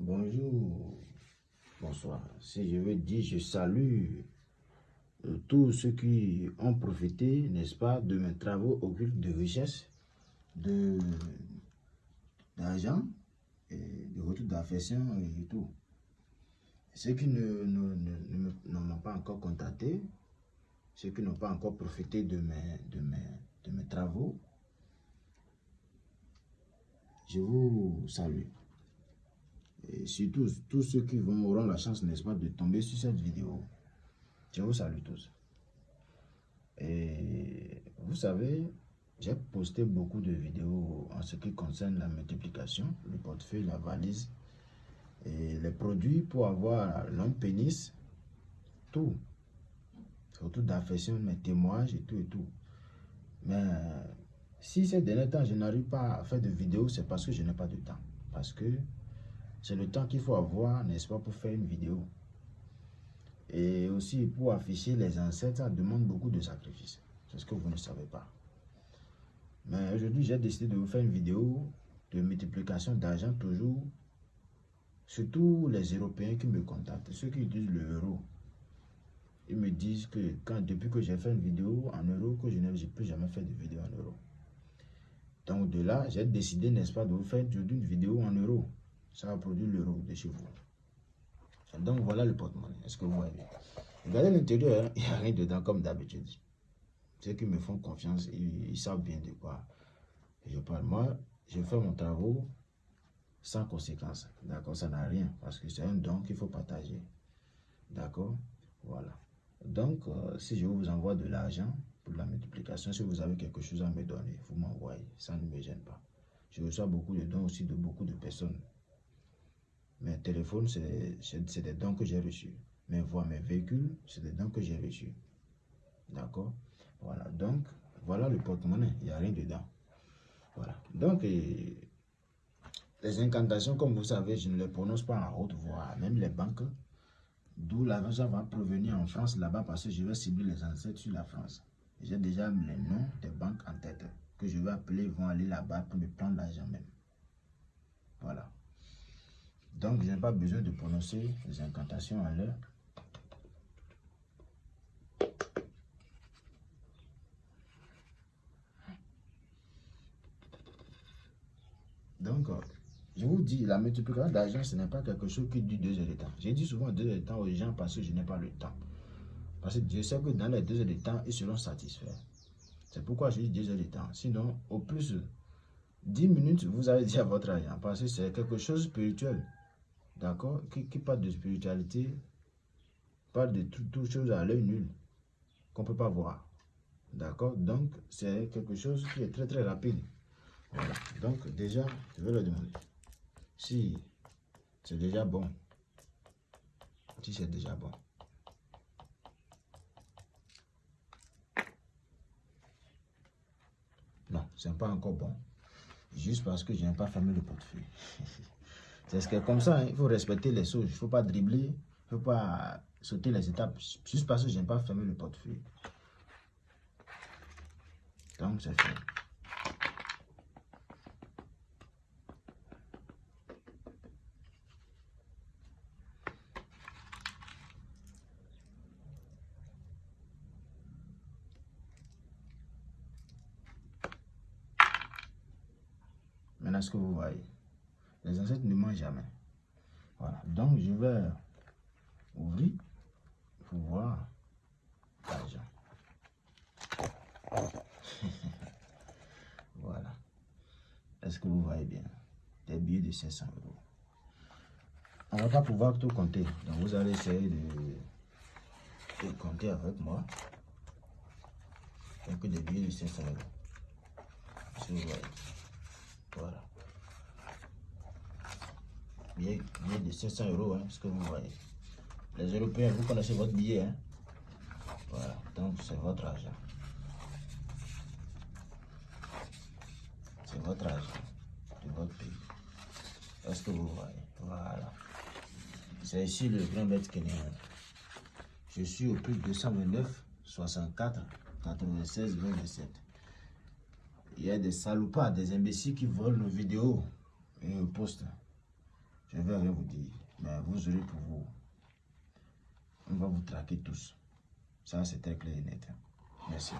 Bonjour, bonsoir. Si je veux dire, je salue euh, tous ceux qui ont profité, n'est-ce pas, de mes travaux occultes de richesse, d'argent, de retour d'affection et tout. Ceux qui ne, ne, m'ont pas encore contacté, ceux qui n'ont pas encore profité de mes, de mes travaux, je vous salue. Et surtout, tous ceux qui vont, auront la chance, n'est-ce pas, de tomber sur cette vidéo. Je vous salue tous. Et vous savez, j'ai posté beaucoup de vidéos en ce qui concerne la multiplication, le portefeuille, la valise, et les produits pour avoir l'homme pénis, tout. Surtout d'affection, mes témoignages et tout et tout. Mais si ces derniers temps, je n'arrive pas à faire de vidéos, c'est parce que je n'ai pas de temps. Parce que c'est le temps qu'il faut avoir, n'est-ce pas, pour faire une vidéo. Et aussi, pour afficher les ancêtres, ça demande beaucoup de sacrifices. C'est ce que vous ne savez pas. Mais aujourd'hui, j'ai décidé de vous faire une vidéo de multiplication d'argent toujours. Surtout les Européens qui me contactent, ceux qui utilisent l'euro. Ils me disent que quand, depuis que j'ai fait une vidéo en euro, que je n'ai plus jamais fait de vidéo en euro. Donc de là, j'ai décidé, n'est-ce pas, de vous faire une vidéo en euros. Ça va produire l'euro de chez vous. Donc voilà le porte-monnaie. Est-ce que vous voyez? Regardez l'intérieur, hein. il n'y a rien dedans comme d'habitude. Ceux qui me font confiance, ils, savent bien de quoi je parle. Moi, je fais mon travail sans conséquence. D'accord? Ça n'a rien parce que c'est un don qu'il faut partager. D'accord? Voilà. Donc, euh, si je vous envoie de l'argent, la multiplication. Si vous avez quelque chose à me donner, vous m'envoyez. Ça ne me gêne pas. Je reçois beaucoup de dons aussi de beaucoup de personnes. Mes téléphones, c'est des dons que j'ai reçus. Mes voix, mes véhicules, c'est des dons que j'ai reçus. D'accord? Voilà. Donc, voilà le porte-monnaie. Il n'y a rien dedans. Voilà. Donc, les incantations, comme vous savez, je ne les prononce pas en haute voix. Même les banques, d'où l'argent va provenir en France là-bas parce que je vais cibler les ancêtres sur la France. J'ai déjà les noms des banques en tête que je vais appeler, vont aller là-bas pour me prendre l'argent même. Voilà. Donc, je n'ai pas besoin de prononcer les incantations à l'heure. Donc, je vous dis, la multiplication d'argent, ce n'est pas quelque chose qui dure deux heures de temps. J'ai dit souvent deux heures de temps aux gens parce que je n'ai pas le temps. Parce que Dieu sait que dans les deux heures de temps, ils seront satisfaits. C'est pourquoi je dis deux heures de temps. Sinon, au plus, dix minutes, vous avez déjà votre argent. Parce que c'est quelque chose de spirituel. D'accord? Qui, parle de spiritualité, parle de toutes tout choses à l'œil nul, qu'on ne peut pas voir. D'accord? Donc, c'est quelque chose qui est très très rapide. Donc, déjà, je vais le demander. Si c'est déjà bon. Si c'est déjà bon. Non, c'est pas encore bon. Juste parce que je n'ai pas fermé le portefeuille. c'est ce que comme ça, il faut respecter les choses. Il ne faut pas dribbler, il ne faut pas sauter les étapes. Juste parce que je n'ai pas fermé le portefeuille. Donc, c'est fait. Maintenant, ce que vous voyez, les ne mangent jamais. Voilà. Donc, je vais ouvrir pour voir l'argent. voilà. Est-ce que vous voyez bien? Des billets de 500 euros. On ne va pas pouvoir tout compter. Donc, vous allez essayer de, compter avec moi. Donc, des billets de 500 euros. Voilà. Billet, de 500 euros, hein, ce que vous voyez. Les Européens, vous connaissez votre billet. Hein? Voilà, donc c'est votre argent. C'est votre argent de votre pays. Est-ce que vous voyez? Voilà. C'est ici le grand maître kenyan. Je suis au plus 229 64 96 27 il y a des salopards, des imbéciles qui volent nos vidéos et nos postent. Je vais rien vous dire, mais vous aurez pour vous. On va vous traquer tous. Ça, c'est très clair et net. Merci.